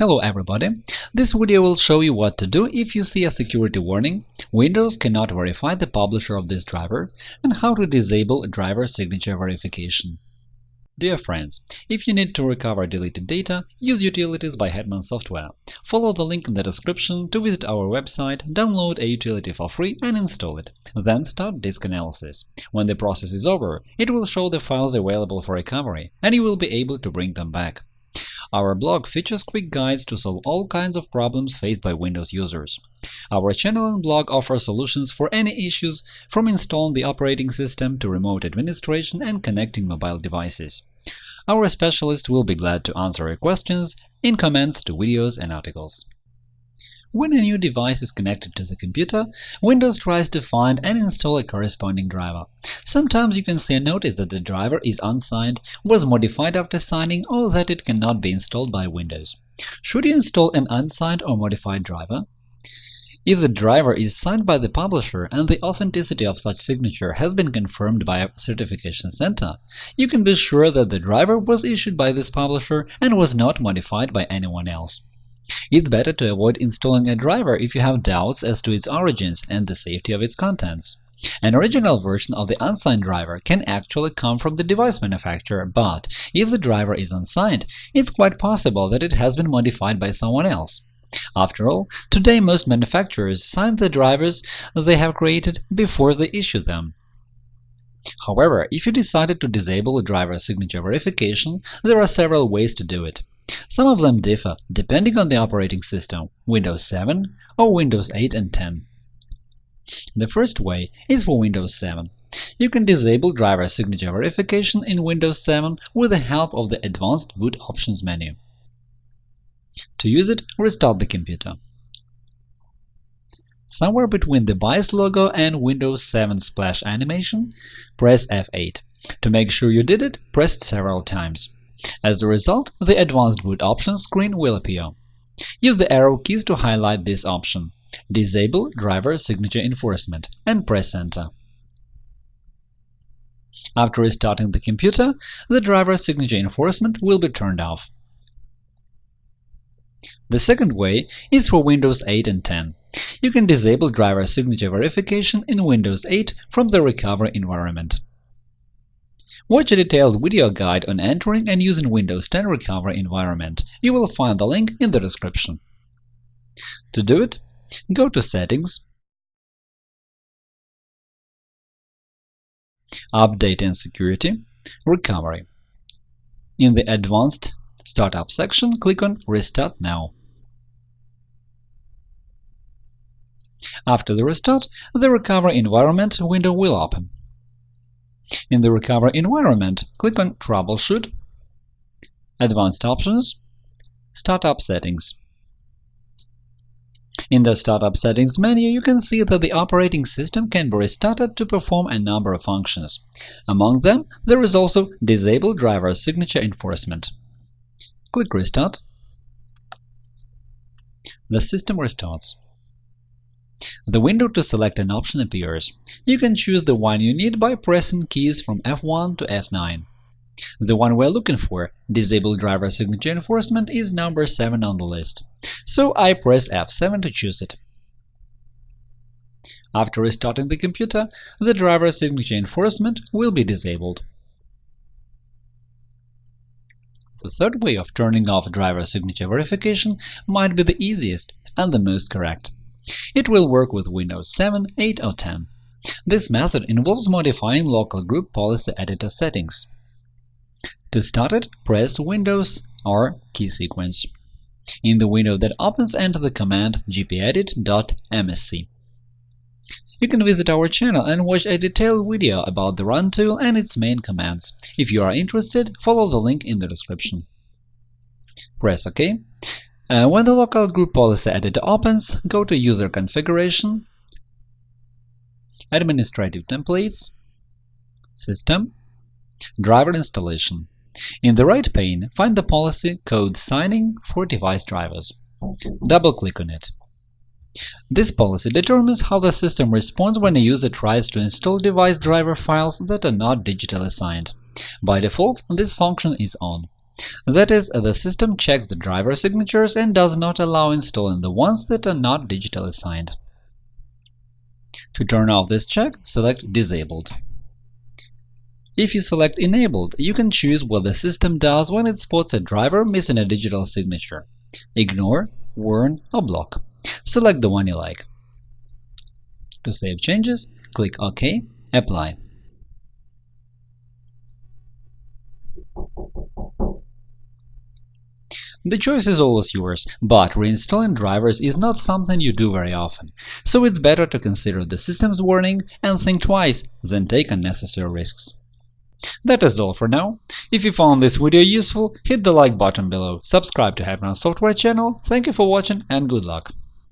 Hello everybody! This video will show you what to do if you see a security warning, Windows cannot verify the publisher of this driver, and how to disable driver signature verification. Dear friends, if you need to recover deleted data, use Utilities by Hetman Software. Follow the link in the description to visit our website, download a utility for free and install it. Then start disk analysis. When the process is over, it will show the files available for recovery, and you will be able to bring them back. Our blog features quick guides to solve all kinds of problems faced by Windows users. Our channel and blog offer solutions for any issues, from installing the operating system to remote administration and connecting mobile devices. Our specialists will be glad to answer your questions in comments to videos and articles. When a new device is connected to the computer, Windows tries to find and install a corresponding driver. Sometimes you can see a notice that the driver is unsigned, was modified after signing, or that it cannot be installed by Windows. Should you install an unsigned or modified driver? If the driver is signed by the publisher and the authenticity of such signature has been confirmed by a certification center, you can be sure that the driver was issued by this publisher and was not modified by anyone else. It's better to avoid installing a driver if you have doubts as to its origins and the safety of its contents. An original version of the unsigned driver can actually come from the device manufacturer, but if the driver is unsigned, it's quite possible that it has been modified by someone else. After all, today most manufacturers sign the drivers they have created before they issue them. However, if you decided to disable driver signature verification, there are several ways to do it. Some of them differ depending on the operating system Windows 7 or Windows 8 and 10. The first way is for Windows 7. You can disable driver signature verification in Windows 7 with the help of the Advanced Boot Options menu. To use it, restart the computer. Somewhere between the BIOS logo and Windows 7 splash animation, press F8. To make sure you did it, press several times. As a result, the Advanced Boot Options screen will appear. Use the arrow keys to highlight this option. Disable Driver Signature Enforcement and press Enter. After restarting the computer, the driver signature enforcement will be turned off. The second way is for Windows 8 and 10. You can disable driver signature verification in Windows 8 from the recovery environment. Watch a detailed video guide on entering and using Windows 10 recovery environment. You will find the link in the description. To do it, go to Settings, Update and Security, Recovery. In the Advanced Startup section, click on Restart Now. After the restart, the recovery environment window will open. In the recovery environment, click on Troubleshoot, Advanced Options, Startup Settings. In the Startup Settings menu, you can see that the operating system can be restarted to perform a number of functions. Among them, there is also Disable Driver Signature Enforcement. Click Restart. The system restarts. The window to select an option appears. You can choose the one you need by pressing keys from F1 to F9. The one we're looking for, Disable Driver Signature Enforcement, is number 7 on the list, so I press F7 to choose it. After restarting the computer, the driver signature enforcement will be disabled. The third way of turning off driver signature verification might be the easiest and the most correct. It will work with Windows 7, 8 or 10. This method involves modifying local group policy editor settings. To start it, press Windows R key sequence. In the window that opens, enter the command gpedit.msc. You can visit our channel and watch a detailed video about the Run tool and its main commands. If you are interested, follow the link in the description. Press OK. Uh, when the local group policy editor opens, go to User Configuration, Administrative Templates, System, Driver Installation. In the right pane, find the policy Code Signing for device drivers. Double-click on it. This policy determines how the system responds when a user tries to install device driver files that are not digitally signed. By default, this function is on. That is, uh, the system checks the driver signatures and does not allow installing the ones that are not digitally signed. To turn off this check, select Disabled. If you select Enabled, you can choose what the system does when it spots a driver missing a digital signature – ignore, warn, or block. Select the one you like. To save changes, click OK, Apply. The choice is always yours, but reinstalling drivers is not something you do very often, so it's better to consider the system's warning and think twice than take unnecessary risks. That is all for now. If you found this video useful, hit the like button below, subscribe to Hetman Software channel, thank you for watching and good luck!